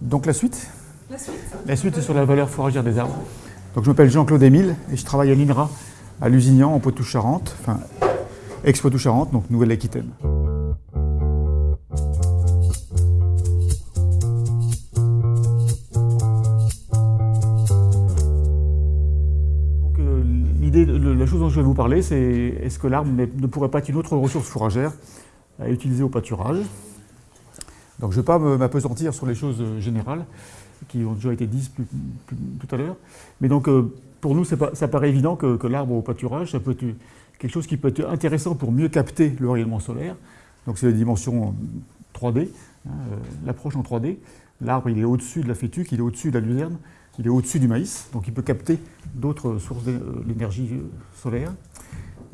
Donc la suite La suite La suite est sur la valeur fourragère des arbres. Donc je m'appelle Jean-Claude Émile et je travaille à l'INRA à Lusignan en Poitou-Charentes, enfin ex-Poitou-Charentes, donc Nouvelle-Aquitaine. Donc, euh, la chose dont je vais vous parler, c'est est-ce que l'arbre ne ne pourrait pas être une autre ressource fourragère à utiliser au pâturage? Donc je ne vais pas m'apesantir sur les choses euh, générales qui ont déjà été dites tout à l'heure. Mais donc euh, pour nous, ça paraît évident que, l'arbre au pâturage, ça peut être quelque chose qui peut être intéressant pour mieux capter le rayonnement solaire. Donc c'est la dimension 3D, hein, euh, l'approche en 3D. L'arbre, il est au-dessus de la fétuque, il est au-dessus de la luzerne, il est au-dessus du maïs, donc il peut capter d'autres sources d'é- d'énergie solaire.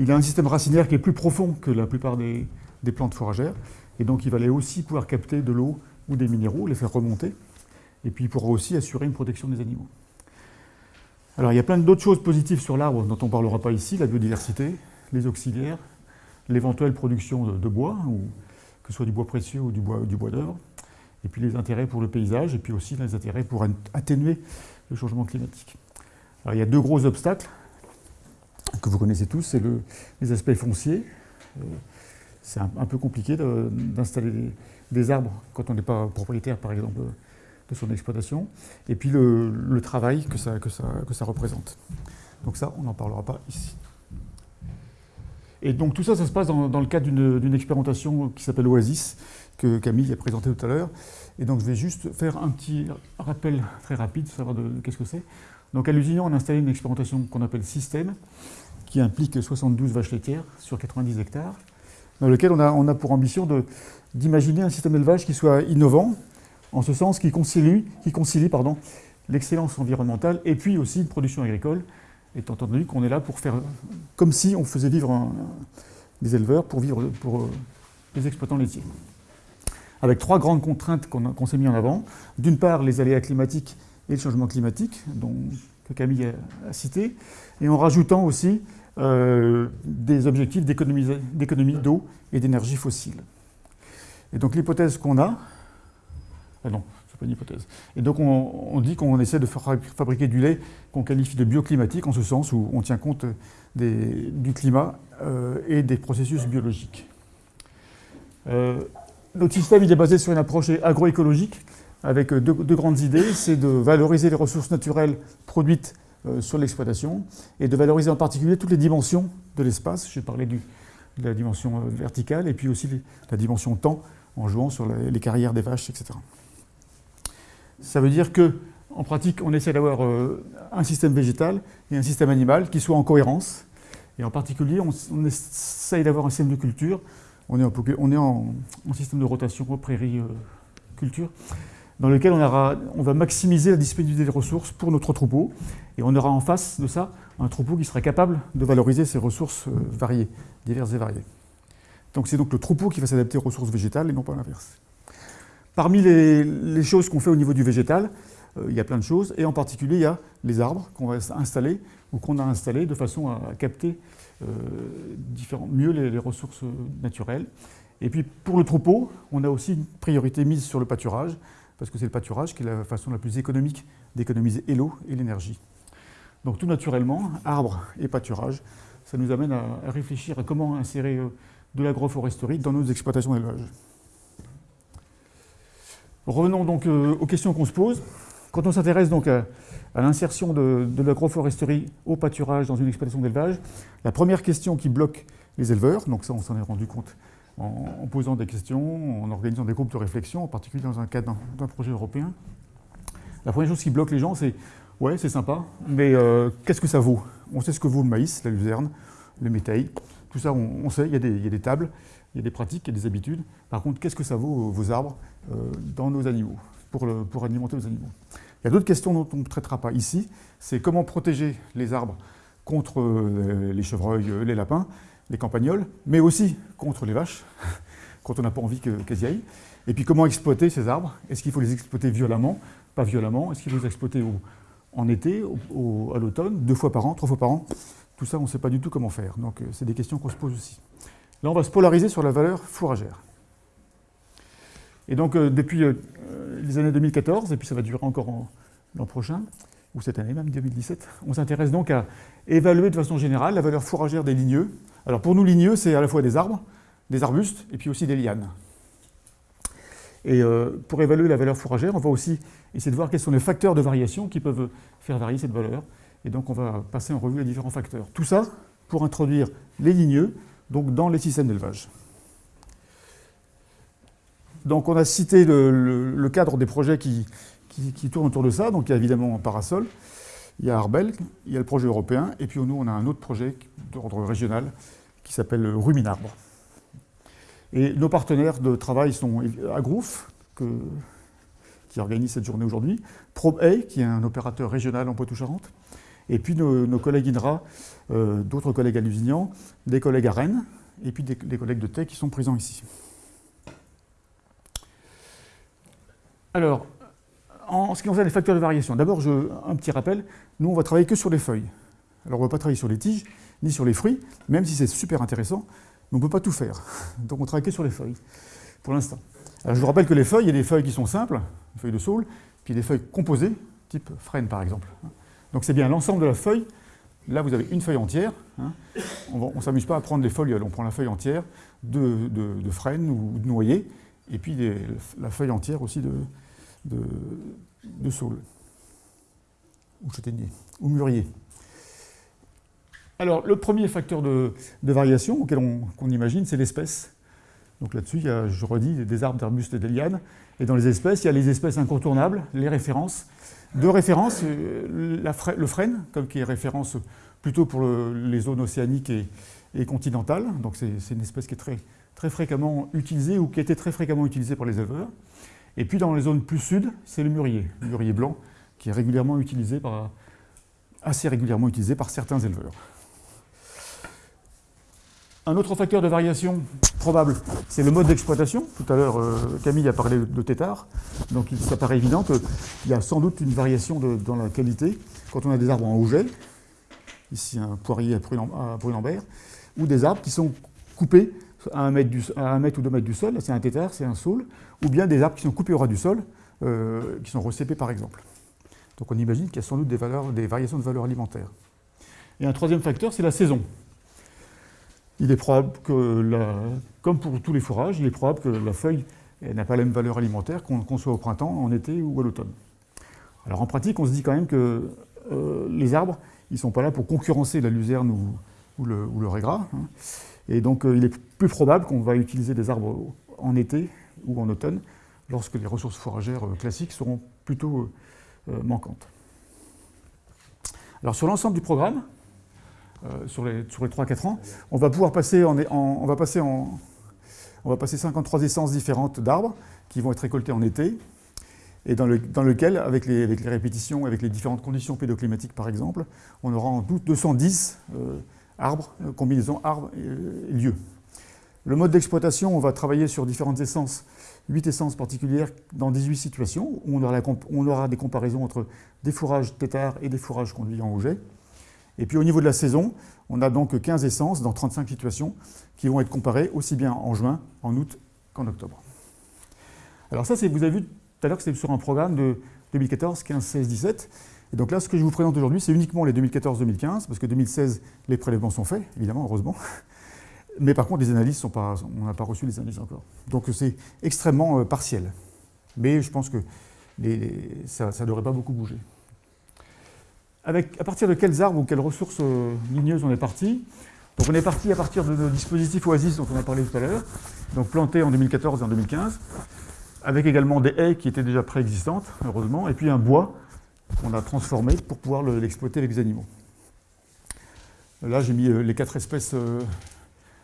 Il a un système racinaire qui est plus profond que la plupart des, des plantes fourragères, et donc il va aller aussi pouvoir capter de l'eau ou des minéraux, les faire remonter, et puis il pourra aussi assurer une protection des animaux. Alors il y a plein d'autres choses positives sur l'arbre dont on ne parlera pas ici, la biodiversité, les auxiliaires, l'éventuelle production de, bois, que ce soit du bois précieux ou du bois, du d'œuvre, et puis les intérêts pour le paysage, et puis aussi les intérêts pour at- atténuer le changement climatique. Alors il y a deux gros obstacles que vous connaissez tous, c'est le- les aspects fonciers. C'est un, peu compliqué d'installer des, arbres quand on n'est pas propriétaire, par exemple, de son exploitation. Et puis le, travail que ça, représente. Donc ça, on n'en parlera pas ici. Et donc tout ça, ça se passe dans, le cadre d'une d'une expérimentation qui s'appelle Oasis, que Camille a présenté tout à l'heure. Et donc je vais juste faire un petit rappel très rapide, savoir de, de qu'est-ce que c'est. Donc à Lusignan, on a installé une expérimentation qu'on appelle Système, qui implique 72 vaches laitières sur 90 hectares, dans lequel on a, pour ambition d'imaginer un système d'élevage qui soit innovant, en ce sens qui concilie, qui concilie l'excellence environnementale et puis aussi une production agricole, étant entendu qu'on est là pour faire comme si on faisait vivre des éleveurs pour vivre pour euh, les exploitants laitiers. Avec trois grandes contraintes qu'on s'est mis en avant. D'une part, les aléas climatiques et le changement climatique, dont, que Camille a cité, et en rajoutant aussi euh, des objectifs d'économie d'eau et d'énergie fossile. Et donc l'hypothèse qu'on a, ah non, c'est pas une hypothèse. Et donc on, dit qu'on essaie de fa- fabriquer du lait qu'on qualifie de bioclimatique, en ce sens où on tient compte du climat euh, et des processus biologiques. Euh, notre système il est basé sur une approche agroécologique avec deux, grandes idées. C'est de valoriser les ressources naturelles produites sur l'exploitation et de valoriser en particulier toutes les dimensions de l'espace. J'ai parlé du- de la dimension euh, verticale et puis aussi les- la dimension temps en jouant sur les, carrières des vaches, etc. Ça veut dire que, en pratique, on essaie d'avoir euh, un système végétal et un système animal qui soient en cohérence. Et en particulier, on, on essaye d'avoir un système de culture. On est en, système de rotation prairie euh, culture, dans lequel on, va maximiser la disponibilité des ressources pour notre troupeau. Et on aura en face de ça un troupeau qui sera capable de valoriser ces ressources euh, variées, diverses et variées. Donc c'est donc le troupeau qui va s'adapter aux ressources végétales et non pas l'inverse. Parmi les, choses qu'on fait au niveau du végétal, euh, il y a plein de choses, et en particulier il y a les arbres qu'on va installer ou qu'on a installés de façon à capter euh, mieux les ressources naturelles. Et puis pour le troupeau, on a aussi une priorité mise sur le pâturage, parce que c'est le pâturage qui est la façon la plus économique d'économiser l'eau et l'énergie. Donc tout naturellement, arbres et pâturage, ça nous amène à, réfléchir à comment insérer euh, de l'agroforesterie dans nos exploitations d'élevage. Revenons donc euh, aux questions qu'on se pose. Quand on s'intéresse donc à, l'insertion de l'agroforesterie au pâturage dans une exploitation d'élevage, la première question qui bloque les éleveurs, donc ça on s'en est rendu compte en, posant des questions, en organisant des groupes de réflexion, en particulier dans un cadre d'un- projet européen, la première chose qui bloque les gens c'est ouais c'est sympa, mais euh, qu'est-ce que ça vaut? On sait ce que vaut le maïs, la luzerne, le métail, tout ça on, sait, il y, a des, tables, il y a des pratiques, il y a des habitudes. Par contre, qu'est-ce que ça vaut euh, vos arbres euh, dans nos animaux, pour, pour alimenter nos animaux? Il y a d'autres questions dont on ne traitera pas ici, c'est comment protéger les arbres contre euh, les chevreuils, euh, les lapins, les campagnols, mais aussi contre les vaches, quand on n'a pas envie que- qu'elles y aillent. Et puis comment exploiter ces arbres? Est-ce qu'il faut les exploiter violemment? Pas violemment Est-ce qu'il faut les exploiter en été, à l'automne, deux fois par an, trois fois par an? Tout ça, on ne sait pas du tout comment faire. Donc euh, c'est des questions qu'on se pose aussi. Là, on va se polariser sur la valeur fourragère. Et donc, depuis les années 2014, et puis ça va durer encore l'an prochain, ou cette année même, 2017, on s'intéresse donc à évaluer de façon générale la valeur fourragère des ligneux. Alors pour nous, ligneux, c'est à la fois des arbres, des arbustes, et puis aussi des lianes. Et euh, pour évaluer la valeur fourragère, on va aussi essayer de voir quels sont les facteurs de variation qui peuvent faire varier cette valeur. Et donc on va passer en revue les différents facteurs. Tout ça pour introduire les ligneux donc dans les systèmes d'élevage. Donc on a cité le cadre des projets qui, qui, tourne autour de ça. Donc il y a évidemment Parasol, il y a Arbel, il y a le projet européen, et puis nous, on a un autre projet d'ordre régional qui s'appelle Ruminarbre. Et nos partenaires de travail sont Agrouf, qui organise cette journée aujourd'hui, ProbeA, qui est un opérateur régional en Poitou-Charentes, et puis nos, collègues INRA, euh, d'autres collègues à Lusignan, des collègues à Rennes, et puis des, collègues de TEC qui sont présents ici. Alors, en ce qui concerne les facteurs de variation, d'abord, un petit rappel, nous, on va travailler que sur les feuilles. Alors, on ne va pas travailler sur les tiges, ni sur les fruits, même si c'est super intéressant, mais on ne peut pas tout faire. Donc, on travaille que sur les feuilles, pour l'instant. Alors, je vous rappelle que les feuilles, il y a des feuilles qui sont simples, des feuilles de saule, puis des feuilles composées, type frêne, par exemple. Donc, c'est bien l'ensemble de la feuille. Là, vous avez une feuille entière. Hein. On ne s'amuse pas à prendre les folioles, on prend la feuille entière de, de, frêne ou de noyer, et puis la feuille entière aussi de, de, de saule, ou châtaignier, ou mûrier. Alors, le premier facteur de, variation auquel on, imagine, c'est l'espèce. Donc là-dessus, il y a, je redis, des arbres, d'arbustes et des lianes. Et dans les espèces, il y a les espèces incontournables, les références. De référence, euh, le frêne, comme qui est référence plutôt pour les zones océaniques et, continentales. Donc c'est une espèce qui est très, très fréquemment utilisée ou qui a été très fréquemment utilisée par les éleveurs. Et puis dans les zones plus sud, c'est le mûrier, le mûrier blanc, qui est régulièrement utilisé par, assez régulièrement utilisé par certains éleveurs. Un autre facteur de variation probable, c'est le mode d'exploitation. Tout à l'heure, euh, Camille a parlé de tétard. Donc ça paraît évident qu'il y a sans doute une variation dans la qualité quand on a des arbres en auget, ici un poirier à Brunambert, ou des arbres qui sont coupés à un mètre, ou deux mètres du sol, c'est un tétard, c'est un saule, ou bien des arbres qui sont coupés au ras du sol, euh, qui sont recépés par exemple. Donc on imagine qu'il y a sans doute des, variations de valeur alimentaire. Et un troisième facteur, c'est la saison. Il est probable que, comme pour tous les fourrages, il est probable que la feuille n'a pas la même valeur alimentaire qu'on soit au printemps, en été ou à l'automne. Alors en pratique, on se dit quand même que euh, les arbres, ils ne sont pas là pour concurrencer la luzerne ou, le, ou régras. Hein. Et donc euh, il est plus probable qu'on va utiliser des arbres en été ou en automne, lorsque les ressources fourragères euh, classiques seront plutôt euh, manquantes. Alors sur l'ensemble du programme, sur les, sur les 3-4 ans, on va pouvoir passer en, on va passer on va passer 53 essences différentes d'arbres qui vont être récoltées en été, et dans, le, dans lequel, avec les, avec les, répétitions, avec les différentes conditions pédoclimatiques par exemple, on aura en tout 210 arbres, euh, arbre et euh, lieu. Le mode d'exploitation, on va travailler sur différentes essences, 8 essences particulières dans 18 situations, où on aura, des comparaisons entre des fourrages tétards et des fourrages conduits en auget. Et puis au niveau de la saison, on a donc 15 essences dans 35 situations qui vont être comparées aussi bien en juin, en août qu'en octobre. Alors ça, vous avez vu tout à l'heure que c'était sur un programme de 2014, 15, 16, 17. Et donc là, ce que je vous présente aujourd'hui, c'est uniquement les 2014-2015, parce que 2016, les prélèvements sont faits, évidemment, heureusement. Mais par contre, les analyses sont pas, on n'a pas reçu les analyses encore. Donc c'est extrêmement euh, partiel. Mais je pense que ça ne devrait pas beaucoup bouger. Avec, à partir de quels arbres ou quelles ressources euh, ligneuses on est parti? Donc on est parti à partir de dispositifs Oasis dont on a parlé tout à l'heure, donc plantés en 2014 et en 2015, avec également des haies qui étaient déjà préexistantes, heureusement, et puis un bois qu'on a transformé pour pouvoir l'exploiter avec les animaux. Là, j'ai mis euh, les quatre espèces euh,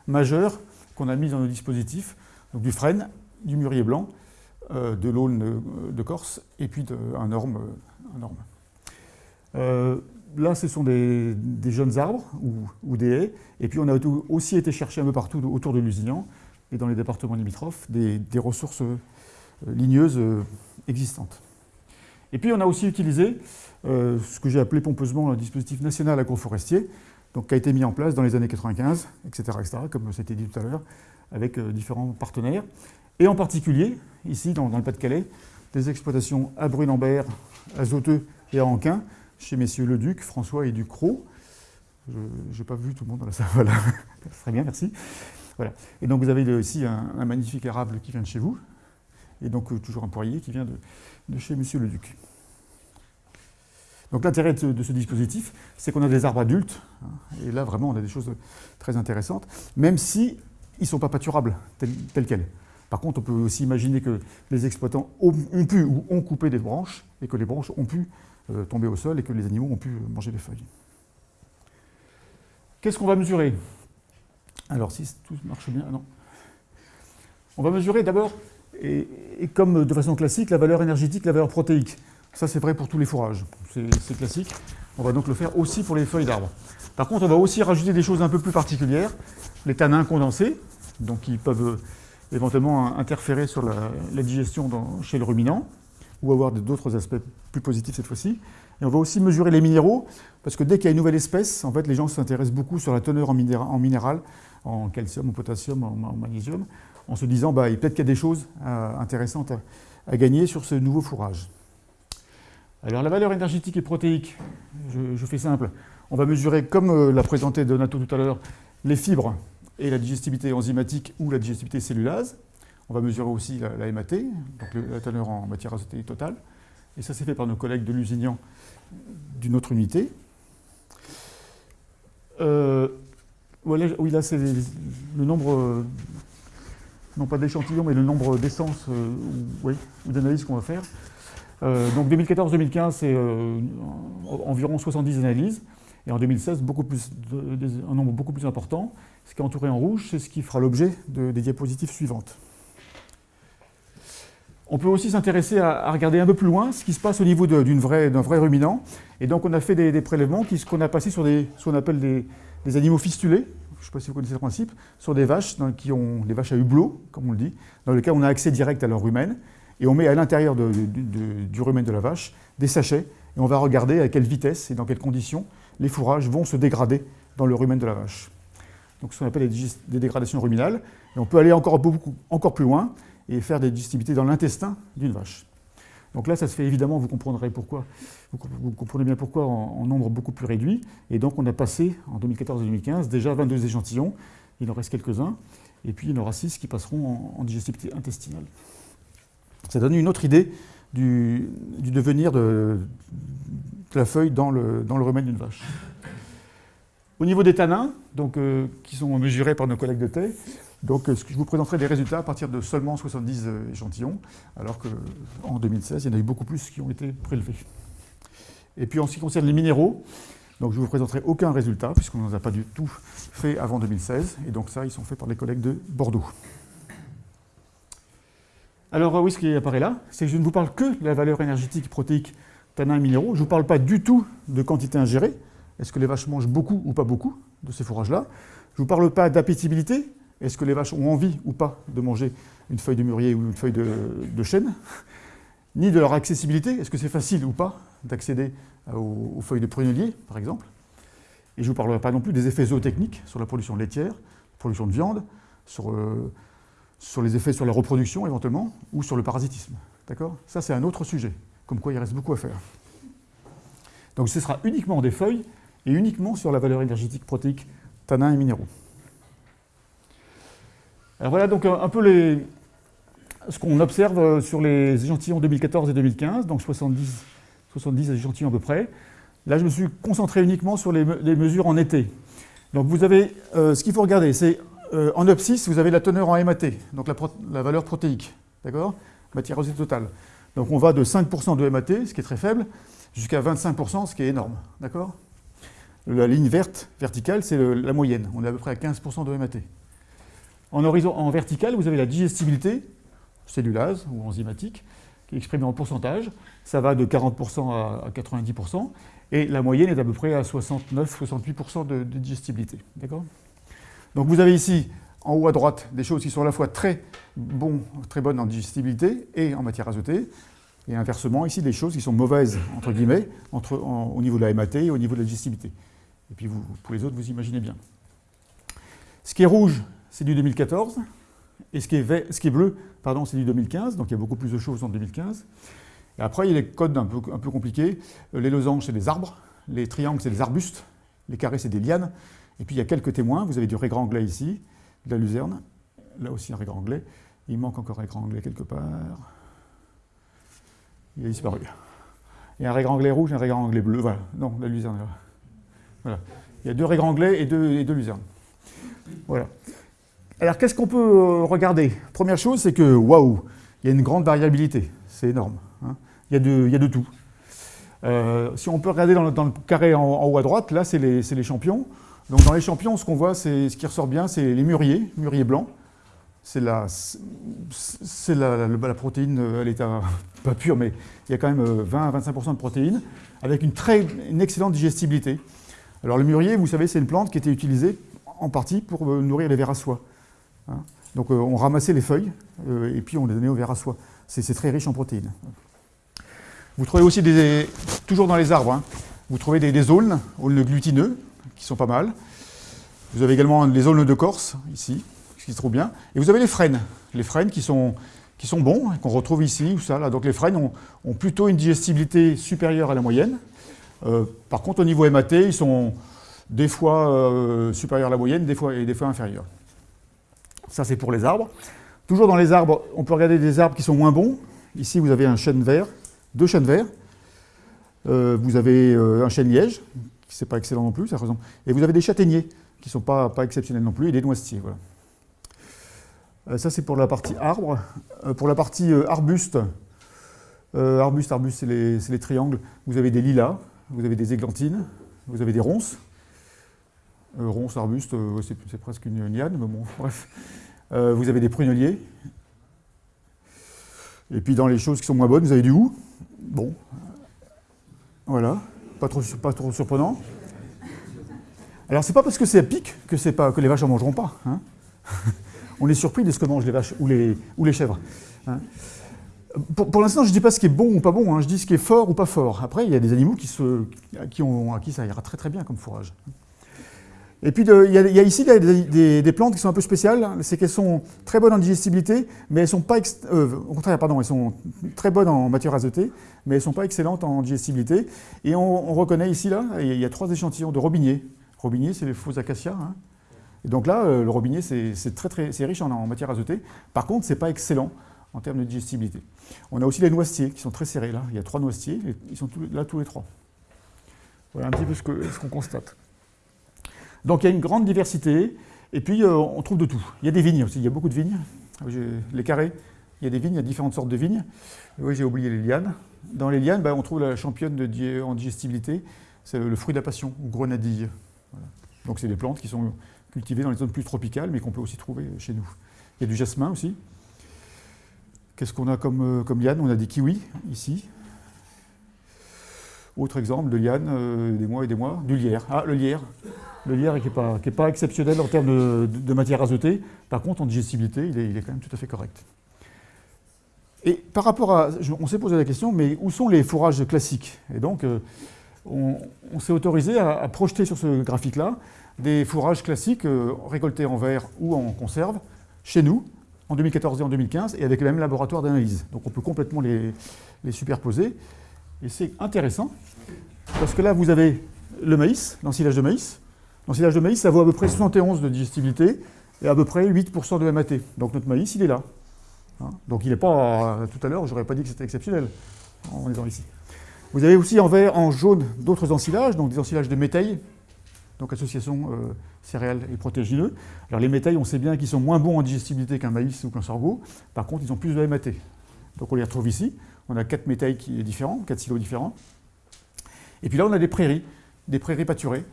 majeures qu'on a mises dans nos dispositifs, donc du frêne, du mûrier blanc, euh, de l'aulne de Corse et puis un orme. là, ce sont des, jeunes arbres ou, des haies. Et puis, on a aussi été chercher un peu partout autour de Lusignan et dans les départements limitrophes des, des ressources ligneuses existantes. Et puis on a aussi utilisé euh, ce que j'ai appelé pompeusement un dispositif national agroforestier, donc, qui a été mis en place dans les années 95, etc., etc., comme c'était dit tout à l'heure, avec euh, différents partenaires. Et en particulier, ici, dans, le Pas-de-Calais, des exploitations à Brunambert, à Zoteux et à Anquin, chez messieurs Leduc, François et Ducrot. Je n'ai pas vu tout le monde dans la salle, voilà. Très bien, merci. Voilà. Et donc vous avez ici un, magnifique érable qui vient de chez vous, et donc euh, toujours un poirier qui vient de, chez monsieur Leduc. Donc l'intérêt de, ce dispositif, c'est qu'on a des arbres adultes, hein, et là vraiment on a des choses très intéressantes, même si ne sont pas pâturables tels, quels. Par contre, on peut aussi imaginer que les exploitants ont, pu ou ont coupé des branches, et que les branches ont pu euh, tomber au sol, et que les animaux ont pu manger les feuilles. Qu'est-ce qu'on va mesurer? Alors si tout marche bien, non. On va mesurer d'abord, et, comme de façon classique, la valeur énergétique, la valeur protéique. Ça, c'est vrai pour tous les fourrages. C'est classique. On va donc le faire aussi pour les feuilles d'arbres. Par contre, on va aussi rajouter des choses un peu plus particulières. Les tanins condensés, donc qui peuvent euh, éventuellement interférer sur la, digestion chez le ruminant, ou avoir d'autres aspects plus positifs cette fois-ci. Et on va aussi mesurer les minéraux, parce que dès qu'il y a une nouvelle espèce, en fait, les gens s'intéressent beaucoup sur la teneur en, minéral, en calcium, en potassium, en, magnésium, en se disant, bah, peut-être qu'il y a des choses euh, intéressantes à gagner sur ce nouveau fourrage. Alors la valeur énergétique et protéique, je, fais simple, on va mesurer, comme euh, l'a présenté Donato tout à l'heure, les fibres et la digestibilité enzymatique ou la digestibilité cellulase. On va mesurer aussi la, MAT, donc la teneur en matière azotée totale. Et ça, c'est fait par nos collègues de l'Usignan d'une autre unité. Euh, oui, là, c'est le nombre, non pas d'échantillons, mais le nombre d'essences ou d'analyses qu'on va faire. Euh, donc 2014-2015, c'est euh, environ 70 analyses. Et en 2016, beaucoup plus un nombre beaucoup plus important. Ce qui est entouré en rouge, c'est ce qui fera l'objet des diapositives suivantes. On peut aussi s'intéresser à, regarder un peu plus loin ce qui se passe au niveau d'un vrai, ruminant. Et donc on a fait des, prélèvements qu'on a passés sur ce qu'on appelle des, animaux fistulés, je ne sais pas si vous connaissez le principe, sur des vaches qui ont vaches à hublot, comme on le dit, dans lesquelles on a accès direct à leur rumen et on met à l'intérieur du rumen de la vache des sachets, et on va regarder à quelle vitesse et dans quelles conditions les fourrages vont se dégrader dans le rumen de la vache. Donc ce qu'on appelle des dégradations ruminales, et on peut aller encore, beaucoup, encore plus loin et faire des digestibilités dans l'intestin d'une vache. Donc là, ça se fait évidemment, vous comprendrez pourquoi, vous, comprenez bien pourquoi, en, nombre beaucoup plus réduit. Et donc on a passé, en 2014-2015, déjà 22 échantillons, il en reste quelques-uns, et puis il y en aura 6 qui passeront en, digestibilité intestinale. Ça donne une autre idée du, devenir de, la feuille dans le, rumen d'une vache. Au niveau des tanins, donc, euh, qui sont mesurés par nos collègues de thé, donc, euh, je vous présenterai des résultats à partir de seulement 70 euh, échantillons, alors qu'en 2016, il y en a eu beaucoup plus qui ont été prélevés. Et puis en ce qui concerne les minéraux, donc je ne vous présenterai aucun résultat, puisqu'on n'en a pas du tout fait avant 2016, et donc ça, ils sont faits par les collègues de Bordeaux. Alors oui, ce qui apparaît là, c'est que je ne vous parle que de la valeur énergétique protéique tanins et minéraux. Je ne vous parle pas du tout de quantité ingérée. Est-ce que les vaches mangent beaucoup ou pas beaucoup de ces fourrages-là? Je ne vous parle pas d'appétibilité. Est-ce que les vaches ont envie ou pas de manger une feuille de mûrier ou une feuille de, chêne Ni de leur accessibilité. Est-ce que c'est facile ou pas d'accéder aux, feuilles de prunellier, par exemple? Et je ne vous parlerai pas non plus des effets zootechniques sur la production laitière, production de viande, sur... Euh, sur les effets sur la reproduction éventuellement, ou sur le parasitisme. D'accord? Ça, c'est un autre sujet, comme quoi il reste beaucoup à faire. Donc ce sera uniquement des feuilles et uniquement sur la valeur énergétique protéique tanins et minéraux. Alors voilà donc un peu ce qu'on observe sur les échantillons 2014 et 2015, donc 70, 70 échantillons à peu près. Là, je me suis concentré uniquement sur les, mesures en été. Donc vous avez, euh, ce qu'il faut regarder, c'est euh, en abscisse, vous avez la teneur en MAT, donc la, valeur protéique, d'accord? Matière osée totale. Donc on va de 5% de MAT, ce qui est très faible, jusqu'à 25%, ce qui est énorme, d'accord? La ligne verte, verticale, c'est la moyenne. On est à peu près à 15% de MAT. En, vertical, vous avez la digestibilité, cellulase ou enzymatique, qui est exprimée en pourcentage. Ça va de 40% à 90%, et la moyenne est à peu près à 69-68% de, digestibilité, d'accord? Donc vous avez ici, en haut à droite, des choses qui sont à la fois très, très bonnes en digestibilité et en matière azotée, et inversement, ici, des choses qui sont mauvaises, entre guillemets, au niveau de la MAT et au niveau de la digestibilité. Et puis vous, pour les autres, vous imaginez bien. Ce qui est rouge, c'est du 2014. Et ce qui est, bleu, pardon, c'est du 2015. Donc il y a beaucoup plus de choses en 2015. Et après, il y a les codes un peu, compliqués. Euh, les losanges, c'est des arbres. Les triangles, c'est des arbustes. Les carrés, c'est des lianes. Et puis il y a quelques témoins. Vous avez du régranglet ici, de la luzerne. Là aussi un régranglet. Il manque encore un régranglet quelque part. Il a disparu. Il y a un régranglet rouge et un régranglet bleu. Voilà. Non, la luzerne. Voilà. Il y a deux régranglets et deux, et deux luzernes. Voilà. Alors qu'est-ce qu'on peut euh, regarder? Première chose, c'est que waouh, il y a une grande variabilité. C'est énorme. Hein. Il, y a de, il, y a de, tout. Euh, si on peut regarder dans le, carré en, haut à droite, là, c'est les, les, champions. Donc dans les champions, ce qu'on voit, c'est ce qui ressort bien, c'est les mûriers, mûriers blancs. C'est la, la, la, protéine, elle est à, pas pure, mais il y a quand même 20 à 25% de protéines, avec une, très, une excellente digestibilité. Alors le mûrier, vous savez, c'est une plante qui était utilisée en partie pour euh, nourrir les vers à soie. Hein. Donc euh, on ramassait les feuilles euh, et puis on les donnait aux vers à soie. C'est très riche en protéines. Vous trouvez aussi, des, toujours dans les arbres, hein, vous trouvez des, aulnes, aulnes glutineux, qui sont pas mal. Vous avez également les aulnes de Corse, ici, qui est trop bien. Et vous avez les frênes, les frênes qui sont, bons, qu'on retrouve ici ou ça. Donc les frênes ont, plutôt une digestibilité supérieure à la moyenne. Euh, par contre, au niveau MAT, ils sont des fois supérieurs à la moyenne des fois, et des fois inférieurs. Ça, c'est pour les arbres. Toujours dans les arbres, on peut regarder des arbres qui sont moins bons. Ici, vous avez un chêne vert, deux chênes verts. Euh, vous avez euh, un chêne liège, qui n'est pas excellent non plus, ça ressemble. Et vous avez des châtaigniers, qui ne sont pas, pas exceptionnels non plus, et des noisetiers. Euh, ça, c'est pour la partie arbre. Pour la partie arbuste, arbuste, arbuste, c'est les, triangles. Vous avez des lilas, vous avez des églantines, vous avez des ronces. Ronces, arbustes, c'est presque une liane, mais bon, bref. vous avez des pruneliers. Et puis dans les choses qui sont moins bonnes, vous avez du hou. Bon, voilà, pas trop, surprenant. Alors c'est pas parce que c'est à pic que, pas, que les vaches en mangeront pas. Hein on est surpris de ce que mangent les vaches ou les, chèvres. Hein. Pour, l'instant, je ne dis pas ce qui est bon ou pas bon, hein, je dis ce qui est fort ou pas fort. Après, il y a des animaux ont, à qui ça ira très très bien comme fourrage. Et puis, il, y a, ici des, plantes qui sont un peu spéciales, c'est qu'elles sont très bonnes en digestibilité, mais elles sont pas, euh, au contraire, pardon, elles sont très bonnes en matière azotée, mais elles sont pas excellentes en digestibilité. Et on, on, reconnaît ici, là, il y a trois échantillons de robiniers. Robiniers, c'est les faux acacias, hein, et donc là, euh, le robinet, c'est très, très riche en, matière azotée. Par contre, ce n'est pas excellent en termes de digestibilité. On a aussi les noisetiers qui sont très serrés là. Il y a trois noisetiers, ils sont là tous les trois. Voilà un petit peu ce qu'on constate. Donc il y a une grande diversité, et puis euh, on trouve de tout. Il y a des vignes aussi, il y a beaucoup de vignes. Les carrés, il y a des vignes, il y a différentes sortes de vignes. oui, j'ai oublié les lianes. Dans les lianes, ben, on trouve la championne en digestibilité, c'est le fruit de la passion, grenadille. Donc c'est des plantes qui sont cultivés dans les zones plus tropicales, mais qu'on peut aussi trouver chez nous. Il y a du jasmin aussi. Qu'est-ce qu'on a comme, euh, comme liane? On a des kiwis, ici. Autre exemple de liane, euh, des mois et des mois, du lierre. Ah, le lierre. Le lierre qui n'est pas, pas, exceptionnel en termes de, matière azotée. Par contre, en digestibilité, il est, il est, quand même tout à fait correct. Et par rapport à... On s'est posé la question, mais où sont les fourrages classiques? Et donc, euh, on, s'est autorisé à, à, projeter sur ce graphique-là des fourrages classiques euh, récoltés en verre ou en conserve chez nous en 2014 et en 2015 et avec le même laboratoire d'analyse. Donc on peut complètement les, les superposer et c'est intéressant parce que là vous avez le maïs, l'ensilage de maïs. L'ensilage de maïs ça vaut à peu près 71 de digestibilité et à peu près 8% de MAT. Donc notre maïs il est là. Hein? Donc il n'est pas, tout à l'heure j'aurais pas dit que c'était exceptionnel en étant ici. Vous avez aussi en vert, en jaune d'autres ensilages, donc des ensilages de métail, donc association euh, céréales et protéagineux. Alors les métails, on sait bien qu'ils sont moins bons en digestibilité qu'un maïs ou qu'un sorgho, par contre ils ont plus de MAT. Donc on les retrouve ici, on a quatre métails qui sont différents, quatre silos différents. Et puis là on a des prairies, des prairies pâturées,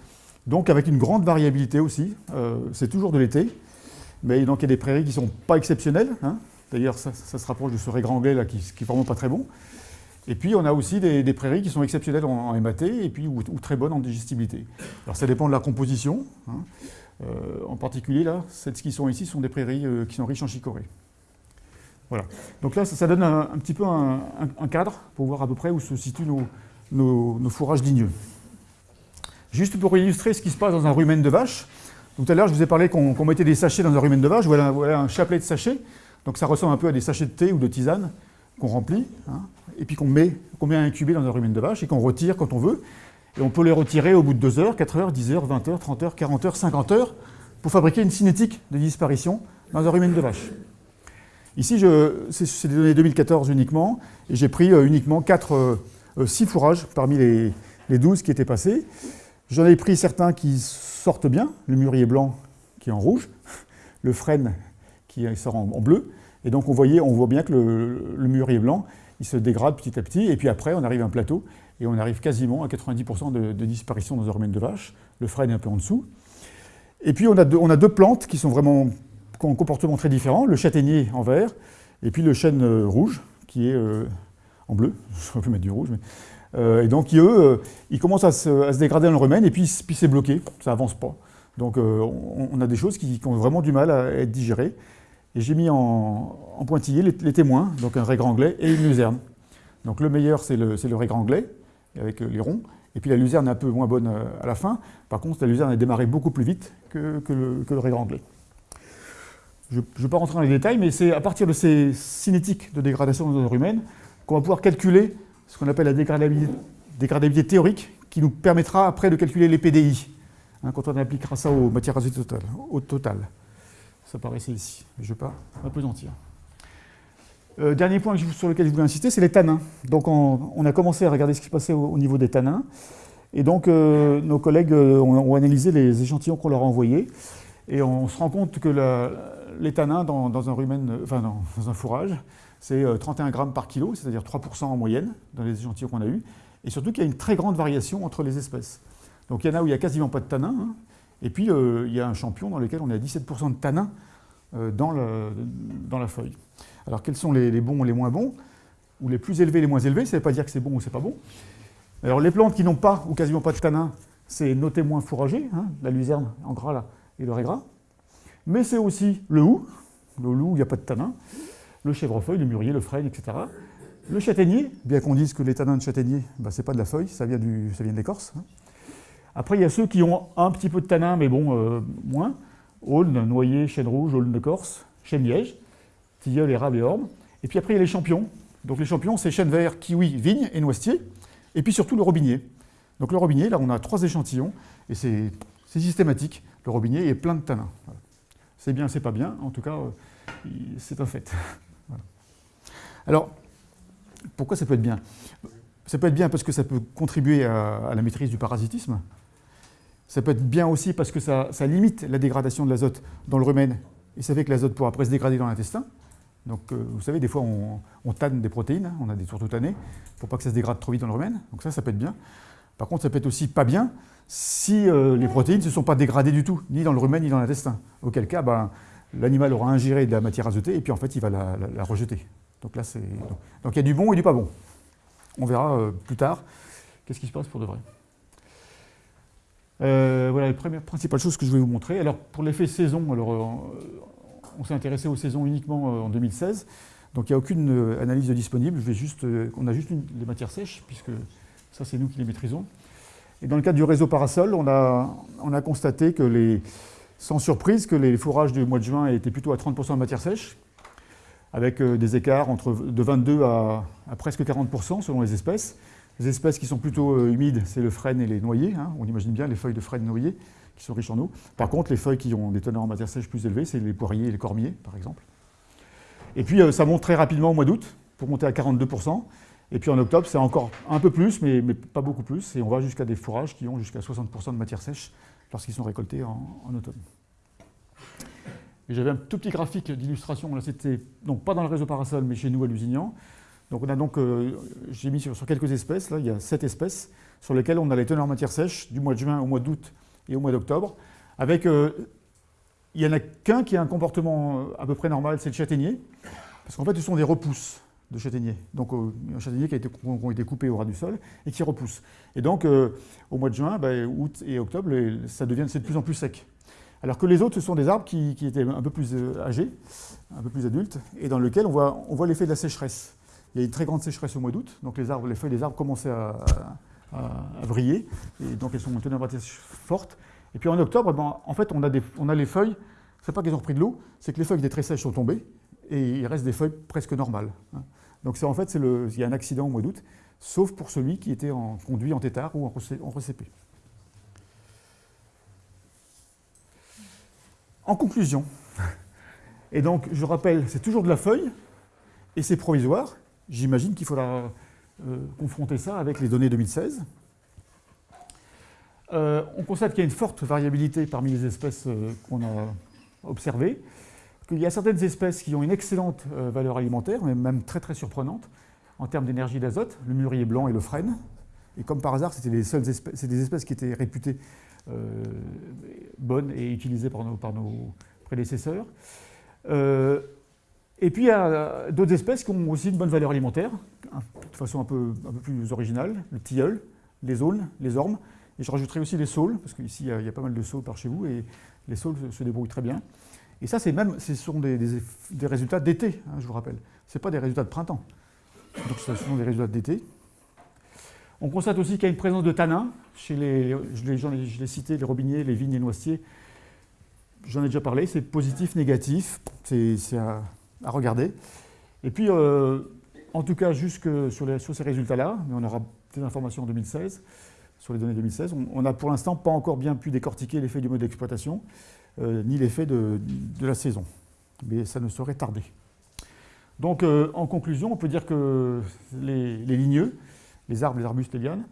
donc avec une grande variabilité aussi, euh, c'est toujours de l'été, mais donc il y a des prairies qui ne sont pas exceptionnelles, hein. d'ailleurs ça, se rapproche de ce régranglais là qui n'est vraiment pas très bon, et puis, on a aussi des, prairies qui sont exceptionnelles en, en et puis, ou, ou, très bonnes en digestibilité. Alors, ça dépend de la composition. Hein. Euh, en particulier, là, celles qui sont ici sont des prairies euh, qui sont riches en chicorée. Voilà. Donc là, ça, donne un, petit peu un, cadre pour voir à peu près où se situent nos, fourrages ligneux. Juste pour illustrer ce qui se passe dans un rumen de vache. Tout à l'heure, je vous ai parlé qu'on mettait des sachets dans un rumen de vache. Voilà, voilà, un chapelet de sachets. Donc ça ressemble un peu à des sachets de thé ou de tisane qu'on remplit, hein, et puis qu'on met, qu'on met à incuber dans un rumen de vache et qu'on retire quand on veut. Et on peut les retirer au bout de 2 heures, 4 heures, 10 heures, 20 heures, 30 heures, 40 heures, 50 heures pour fabriquer une cinétique de disparition dans un rumen de vache. Ici, c'est des données 2014 uniquement, et j'ai pris euh, uniquement 4, 6 euh, euh, fourrages parmi les, les 12 qui étaient passés. J'en ai pris certains qui sortent bien, le mûrier blanc qui est en rouge, le frêne qui sort en, bleu, et donc on, voyait, on voit bien que le, mûrier blanc, il se dégrade petit à petit, et puis après on arrive à un plateau, et on arrive quasiment à 90% de, disparition dans un rumen de vache, le frêne est un peu en dessous. Et puis on a, deux, plantes qui sont vraiment ont un comportement très différent, le châtaignier en vert, et puis le chêne euh, rouge, qui est euh, en bleu, je vais mettre du rouge, mais euh, et donc, eux, euh, ils commencent à se, dégrader dans le remède et puis, puis c'est bloqué, ça avance pas. Donc, on, a des choses qui, ont vraiment du mal à être digérées. Et j'ai mis en, pointillé les, témoins, donc un régranglet et une luzerne. Donc, le meilleur, c'est le, le régranglet, avec les ronds. Et puis la luzerne est un peu moins bonne à la fin. Par contre, la luzerne a démarré beaucoup plus vite que, le, que régranglet. Je ne vais pas rentrer dans les détails, mais c'est à partir de ces cinétiques de dégradation de humaine qu'on va pouvoir calculer ce qu'on appelle la dégradabilité, théorique, qui nous permettra après de calculer les PDI, hein, quand on appliquera ça aux matières azotées totales, au total. Ça paraissait ici, mais je ne vais pas m'apesantir. Euh, dernier point sur lequel je voulais insister, c'est les tanins. Donc on, a commencé à regarder ce qui se passait au, niveau des tanins, et donc euh, nos collègues euh, ont, analysé les échantillons qu'on leur a envoyés, et on se rend compte que les tanins dans, un rumen, enfin dans un fourrage, c'est 31 euh, grammes par kilo, c'est-à-dire 3% en moyenne dans les échantillons qu'on a eus, et surtout qu'il y a une très grande variation entre les espèces. Donc il y en a où il n'y a quasiment pas de tanin, hein. et puis euh, il y a un champion dans lequel on a 17% de tanin euh, dans, la feuille. Alors quels sont les, bons et les moins bons? Ou les plus élevés et les moins élevés, ça ne veut pas dire que c'est bon ou c'est pas bon. Alors les plantes qui n'ont pas ou quasiment pas de tanin, c'est nos témoins fourragés, hein, la luzerne en gras là, et le régras. Mais c'est aussi le hou, le loup, il n'y a pas de tanin le chèvrefeuille, le mûrier, le frêne, etc. Le châtaignier, bien qu'on dise que les tanins de châtaignier, bah, ce n'est pas de la feuille, ça vient, du, ça de l'écorce. Hein. Après, il y a ceux qui ont un petit peu de tanin, mais bon, euh, moins. Aulne, noyer, chêne rouge, aulne de Corse, chêne liège, tilleul, érable et orme. Et puis après, il y a les champions. Donc les champions, c'est chêne vert, kiwi, vigne et noisetier. Et puis surtout le robinier. Donc le robinier, là, on a trois échantillons, et c'est systématique. Le robinier est plein de tanins. C'est bien, c'est pas bien, en tout cas, euh, c'est un fait. Alors, pourquoi ça peut être bien? Ça peut être bien parce que ça peut contribuer à, la maîtrise du parasitisme. Ça peut être bien aussi parce que ça, limite la dégradation de l'azote dans le rumen et ça fait que l'azote pourra après se dégrader dans l'intestin. Donc, euh, vous savez, des fois, on, tanne des protéines, hein, on a des tourteaux tannés, pour pas que ça se dégrade trop vite dans le rumen. Donc ça, ça peut être bien. Par contre, ça peut être aussi pas bien si euh, les protéines ne se sont pas dégradées du tout, ni dans le rumen, ni dans l'intestin. Auquel cas, ben, l'animal aura ingéré de la matière azotée et puis en fait, il va la rejeter. Donc là, il y a du bon et du pas bon. On verra euh, plus tard qu'est-ce qui se passe pour de vrai? Euh, voilà les premières principales choses que je vais vous montrer. Alors pour l'effet saison, on s'est intéressé aux saisons uniquement en 2016. Donc il n'y a aucune analyse disponible. On a juste les matières sèches, puisque ça c'est nous qui les maîtrisons. Et dans le cadre du réseau Parasol, on a, on a constaté que les, sans surprise que les fourrages du mois de juin étaient plutôt à 30% de matière sèche, avec euh, des écarts entre, de 22 à, presque 40% selon les espèces. Les espèces qui sont plutôt euh, humides, c'est le frêne et les noyers. Hein. On imagine bien les feuilles de frêne noyer qui sont riches en eau. Par contre, les feuilles qui ont des teneurs en matière sèche plus élevées, c'est les poiriers et les cormiers, par exemple. Et puis, euh, ça monte très rapidement au mois d'août, pour monter à 42%. Et puis en octobre, c'est encore un peu plus, mais, pas beaucoup plus. Et on va jusqu'à des fourrages qui ont jusqu'à 60% de matière sèche lorsqu'ils sont récoltés en automne. J'avais un tout petit graphique d'illustration, là c'était donc pas dans le réseau Parasol, mais chez nous à Lusignan. Donc on a donc, euh, j'ai mis sur, quelques espèces, là il y a sept espèces, sur lesquelles on a les teneurs en matière sèche du mois de juin au mois d'août et au mois d'octobre, avec, euh, il n'y en a qu'un qui a un comportement euh, à peu près normal, c'est le châtaignier, parce qu'en fait ce sont des repousses de châtaignier, donc un châtaignier qui a été, ont été coupés au ras du sol et qui repoussent. Et donc au mois de juin, ben, août et octobre, ça devient de plus en plus sec. Alors que les autres, ce sont des arbres qui, étaient un peu plus euh, âgés, un peu plus adultes, et dans lesquels on voit, on voit l'effet de la sécheresse. Il y a une très grande sécheresse au mois d'août, donc les, arbres, les feuilles des arbres commençaient à, à, briller, et donc elles sont en température forte. Et puis en octobre, ben, en fait, on a, des, on a les feuilles, c'est pas qu'elles ont repris de l'eau, c'est que les feuilles étaient très sèches sont tombées, et il reste des feuilles presque normales. Hein. Donc en fait, il y a un accident au mois d'août, sauf pour celui qui était en, conduit en tétard ou en, en RCP. En conclusion, et donc je rappelle, c'est toujours de la feuille, et c'est provisoire. J'imagine qu'il faudra euh, confronter ça avec les données 2016. Euh, on constate qu'il y a une forte variabilité parmi les espèces euh, qu'on a observées, qu'il y a certaines espèces qui ont une excellente valeur alimentaire, mais même très très surprenante, en termes d'énergie d'azote, le mûrier blanc et le frêne. Et comme par hasard, c'était les seules espèces, des espèces qui étaient réputées bonnes et utilisées par nos, prédécesseurs. Et puis il y a euh, d'autres espèces qui ont aussi une bonne valeur alimentaire, hein, de façon un peu, plus originale, le tilleul, les aulnes, les ormes, et je rajouterai aussi les saules, parce qu'ici il, y a pas mal de saules par chez vous, et les saules se débrouillent très bien. Et ça, même, ce sont des, résultats d'été, hein, je vous rappelle. Ce pas des résultats de printemps. Donc ce sont des résultats d'été. On constate aussi qu'il y a une présence de tanins chez les, je l'ai cité, les robiniers, les vignes, les noisetiers. J'en ai déjà parlé, c'est positif, négatif, c'est à regarder. Et puis, euh, en tout cas, jusque sur, les, sur ces résultats-là, mais on aura des informations en 2016, sur les données 2016, on n'a pour l'instant pas encore bien pu décortiquer l'effet du mode d'exploitation, ni l'effet de, la saison. Mais ça ne saurait tarder. Donc, euh, en conclusion, on peut dire que les, ligneux, les arbres, les arbustes, les lianes,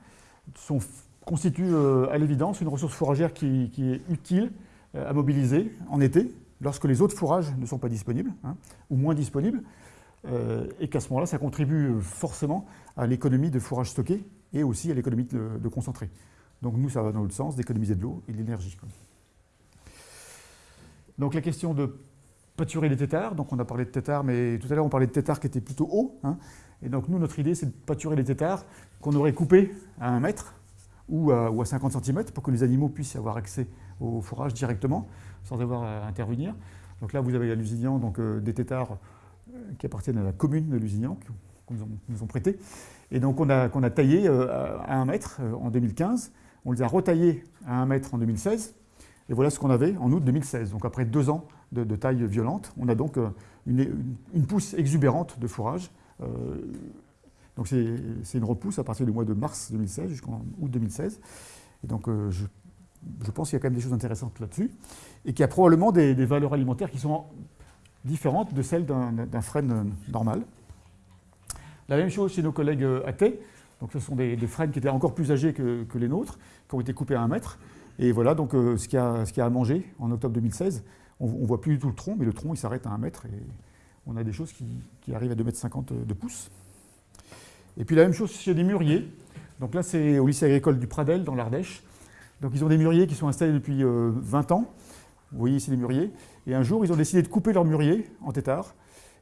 constituent à l'évidence une ressource fourragère qui, est utile à mobiliser en été, lorsque les autres fourrages ne sont pas disponibles, hein, ou moins disponibles, euh, et qu'à ce moment-là, ça contribue forcément à l'économie de fourrage stocké et aussi à l'économie de, concentré. Donc nous, ça va dans l'autre sens, d'économiser de l'eau et de l'énergie. Donc la question de pâturer les têtards, donc on a parlé de têtards, mais tout à l'heure on parlait de têtards qui étaient plutôt hauts, hein. et donc nous, notre idée, c'est de pâturer les têtards qu'on aurait coupés à un mètre ou à, ou à 50 cm pour que les animaux puissent avoir accès au fourrage directement sans avoir à intervenir. Donc là, vous avez à Lusignan donc, euh, des têtards euh, qui appartiennent à la commune de Lusignan, qu'on nous, nous, ont prêtés. Et donc on a, qu'on a taillé euh, à 1 mètre en 2015. On les a retaillés à 1 mètre en 2016. Et voilà ce qu'on avait en août 2016. Donc après deux ans de, taille violente, on a donc une, une, pousse exubérante de fourrage. donc c'est une repousse à partir du mois de mars 2016 jusqu'en août 2016. Et donc je je pense qu'il y a quand même des choses intéressantes là-dessus, et qu'il y a probablement des, valeurs alimentaires qui sont différentes de celles d'un frêne normal. La même chose chez nos collègues athées, donc ce sont des, frênes qui étaient encore plus âgés que, les nôtres, qui ont été coupés à un mètre, et voilà donc euh, ce qu'il y, a à manger en octobre 2016. On ne voit plus du tout le tronc, mais le tronc il s'arrête à un mètre, et on a des choses qui, arrivent à 2,50 m de pouces. Et puis la même chose chez les mûriers, donc là c'est au lycée agricole du Pradel dans l'Ardèche, donc ils ont des mûriers qui sont installés depuis 20 euh, ans. Vous voyez ici les mûriers. Et un jour, ils ont décidé de couper leurs mûriers en tétard.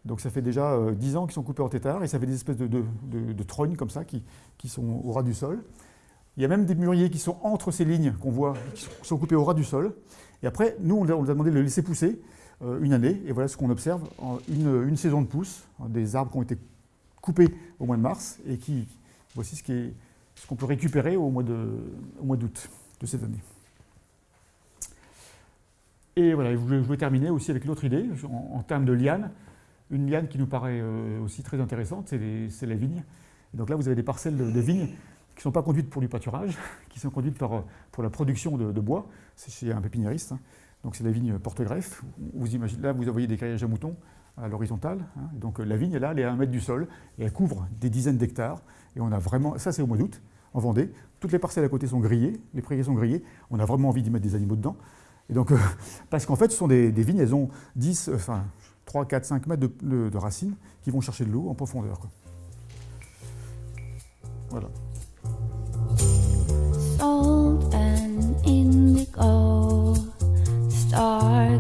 Donc ça fait déjà 10 euh, ans qu'ils sont coupés en tétard et ça fait des espèces de, de, comme ça qui, sont au ras du sol. Il y a même des mûriers qui sont entre ces lignes qu'on voit, qui sont coupés au ras du sol. Et après, nous, on, les a demandé de le laisser pousser euh, une année. Et voilà ce qu'on observe en une, saison de pousse, des arbres qui ont été coupés au mois de mars et qui, voici ce qu'on peut récupérer au mois d'août de cette année. Et voilà, je voulais terminer aussi avec l'autre idée, en, termes de liane. Une liane qui nous paraît euh, aussi très intéressante, c'est la vigne. donc là, vous avez des parcelles de, vignes qui ne sont pas conduites pour du pâturage, qui sont conduites pour, pour la production de, bois. C'est chez un pépiniériste. Hein. Donc c'est la vigne porte-greffe. Là, vous voyez des graillages à moutons à l'horizontale. Hein. Donc la vigne, là, elle est à un mètre du sol et elle couvre des dizaines d'hectares. Et on a vraiment, ça c'est au mois d'août, en Vendée. Toutes les parcelles à côté sont grillées, les prairies sont grillées. On a vraiment envie d'y mettre des animaux dedans. Et donc, euh, parce qu'en fait, ce sont des, vignes, elles ont 10, enfin 3, 4, 5 mètres de, racines qui vont chercher de l'eau en profondeur. Voilà. indigo star